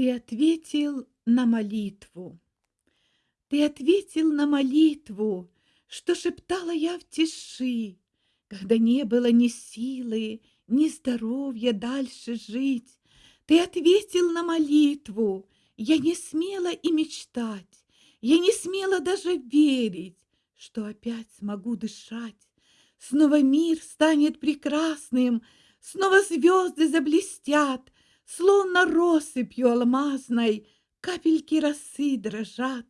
Ты ответил на молитву. Ты ответил на молитву, что шептала я в тиши, когда не было ни силы, ни здоровья дальше жить. Ты ответил на молитву, я не смела и мечтать, я не смела даже верить, что опять смогу дышать. Снова мир станет прекрасным, снова звезды заблестят, Словно россыпью алмазной капельки росы дрожат,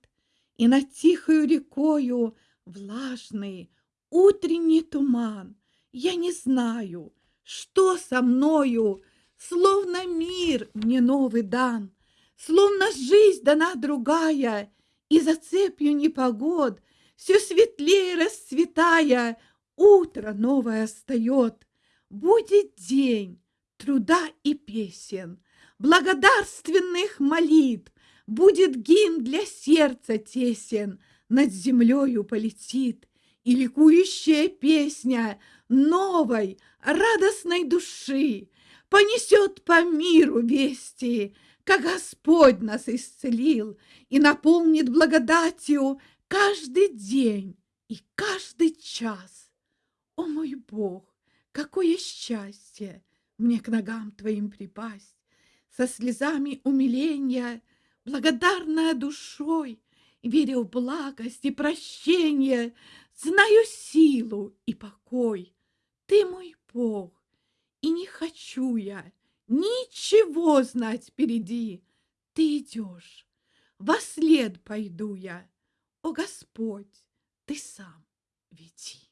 И над тихою рекою влажный утренний туман. Я не знаю, что со мною, Словно мир мне новый дан, Словно жизнь дана другая, И за цепью непогод, Все светлее расцветая, Утро новое встает. Будет день, труда и песен, благодарственных молитв, Будет гимн для сердца тесен, над землею полетит, И ликующая песня новой, радостной души Понесет по миру вести, как Господь нас исцелил И наполнит благодатью каждый день и каждый час. О мой Бог, какое счастье! Мне к ногам твоим припасть, со слезами умиления, благодарная душой, веря в благость и прощение, знаю силу и покой. Ты мой Бог, и не хочу я ничего знать впереди. Ты идешь, во след пойду я. О, Господь, ты сам веди.